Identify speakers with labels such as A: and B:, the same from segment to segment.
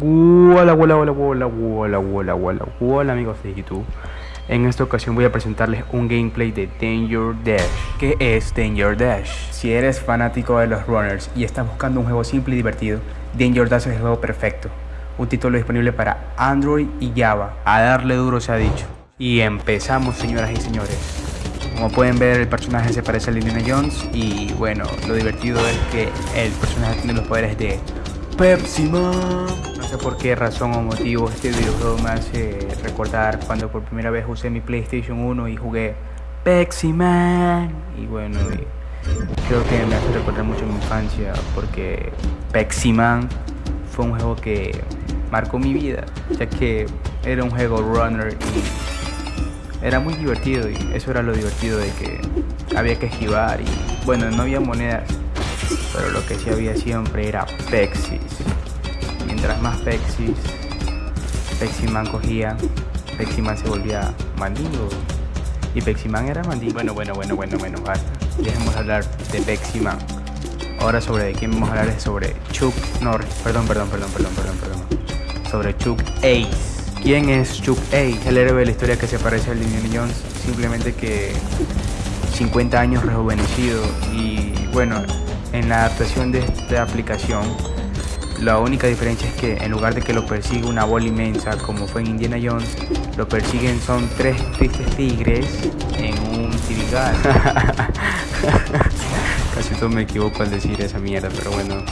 A: Hola, hola, hola, hola, hola, hola, hola, hola amigos de YouTube. En esta ocasión voy a presentarles un gameplay de Danger Dash. ¿Qué es Danger Dash? Si eres fanático de los runners y estás buscando un juego simple y divertido Danger Dash es el juego perfecto. Un título disponible para Android y Java. A darle duro se ha dicho. Y empezamos señoras y señores. Como pueden ver el personaje se parece a Indiana Jones y bueno, lo divertido es que el personaje tiene los poderes de Pepsi Man. Sé por qué razón o motivo este videojuego me hace recordar cuando por primera vez usé mi PlayStation 1 y jugué Pepsi Man. Y bueno, creo que me hace recordar mucho mi infancia porque Pepsi Man fue un juego que marcó mi vida, ya que era un juego runner y era muy divertido y eso era lo divertido de que había que esquivar y bueno, no había monedas pero lo que sí había siempre era Pexis. Mientras más Pexis, Peximan cogía, Peximan se volvía mandingo. Y Peximan era mandingo. Bueno, bueno, bueno, bueno, bueno, basta. Dejemos hablar de Peximan. Ahora sobre de quién vamos a hablar es sobre Chuck Norris. Perdón, perdón, perdón, perdón, perdón, perdón. Sobre Chuck Ace. ¿Quién es Chuck Ace? El héroe de la historia que se parece al Indiana Jones, simplemente que 50 años rejuvenecido y bueno, en la adaptación de esta aplicación la única diferencia es que en lugar de que lo persiga una bola inmensa como fue en Indiana Jones, lo persiguen son tres tristes tigres en un tirigal. Casi todo me equivoco al decir esa mierda, pero bueno,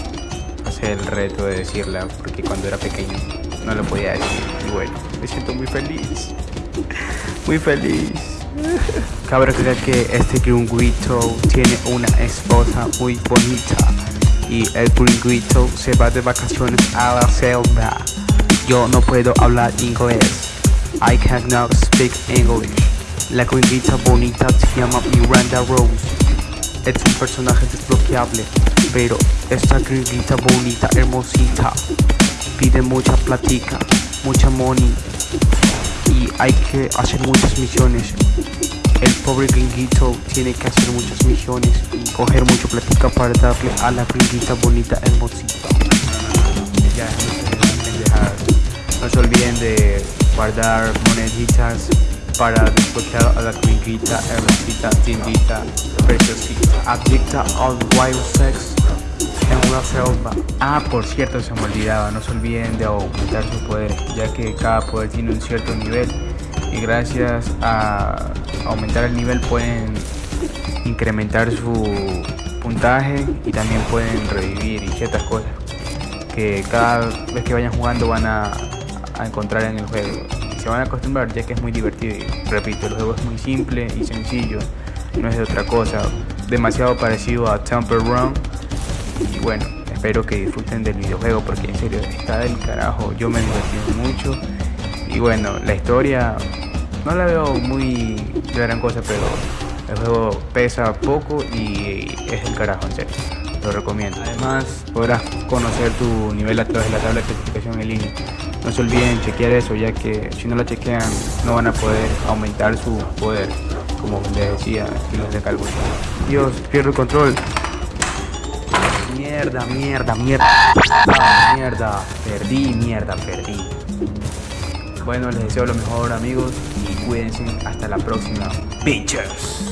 A: pasé el reto de decirla porque cuando era pequeño no lo podía decir. Y bueno, me siento muy feliz. Muy feliz. Cabe recordar que este gringuito tiene una esposa muy bonita y el gringuito se va de vacaciones a la selva. Yo no puedo hablar inglés. I cannot speak English. La gringuita bonita se llama Miranda Rose. Es un personaje desbloqueable, pero esta gringuita bonita, hermosita, pide mucha platica, mucha money y hay que hacer muchas misiones el pobre gringuito tiene que hacer muchas misiones y coger mucho platica para darle a la gringuita bonita hermosita. Ya, no se olviden de guardar moneditas para desbloquear a la gringuita hermosita, tindita, preciosita, adicta al wild sex en una selva. Ah, por cierto, se me olvidaba, no se olviden de aumentar su poder, ya que cada poder tiene un cierto nivel y gracias a aumentar el nivel pueden incrementar su puntaje y también pueden revivir y ciertas cosas que cada vez que vayan jugando van a, encontrar en el juego. Se van a acostumbrar ya que es muy divertido repito el juego es muy simple y sencillo no es de otra cosa demasiado parecido a Temple Run. Y bueno espero que disfruten del videojuego porque en serio está del carajo yo me divertí mucho. Y bueno la historia no la veo muy de gran cosa, pero el juego pesa poco y es el carajo, en serio. Lo recomiendo. Además, podrás conocer tu nivel a través de la tabla de clasificación en línea. No se olviden chequear eso, ya que si no la chequean, no van a poder aumentar su poder, como les decía y los de cálculo. Dios, pierdo el control. Mierda, mierda, mierda. Ah, mierda. Perdí, mierda, perdí. Bueno, les deseo lo mejor amigos y cuídense hasta la próxima. Bitches.